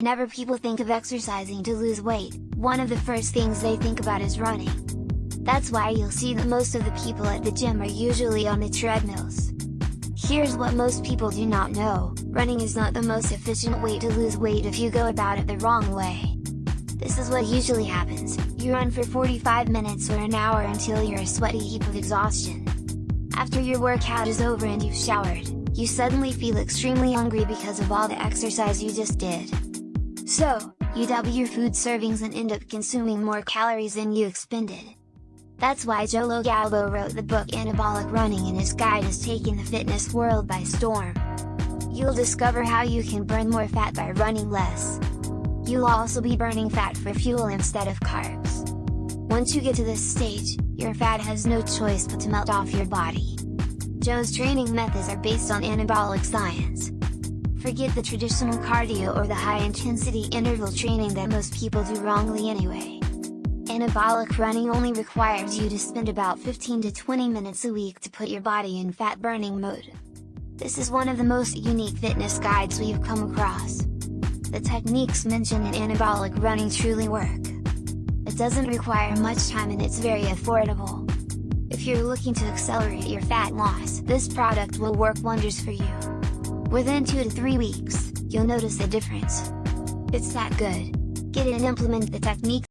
Whenever people think of exercising to lose weight, one of the first things they think about is running. That's why you'll see that most of the people at the gym are usually on the treadmills. Here's what most people do not know, running is not the most efficient way to lose weight if you go about it the wrong way. This is what usually happens, you run for 45 minutes or an hour until you're a sweaty heap of exhaustion. After your workout is over and you've showered, you suddenly feel extremely hungry because of all the exercise you just did. So, you double your food servings and end up consuming more calories than you expended. That's why Joe LoGalbo wrote the book Anabolic Running and his guide is taking the fitness world by storm. You'll discover how you can burn more fat by running less. You'll also be burning fat for fuel instead of carbs. Once you get to this stage, your fat has no choice but to melt off your body. Joe's training methods are based on anabolic science, Forget the traditional cardio or the high-intensity interval training that most people do wrongly anyway. Anabolic running only requires you to spend about 15 to 20 minutes a week to put your body in fat burning mode. This is one of the most unique fitness guides we've come across. The techniques mentioned in anabolic running truly work. It doesn't require much time and it's very affordable. If you're looking to accelerate your fat loss, this product will work wonders for you. Within 2 to 3 weeks, you'll notice a difference. It's that good. Get it and implement the technique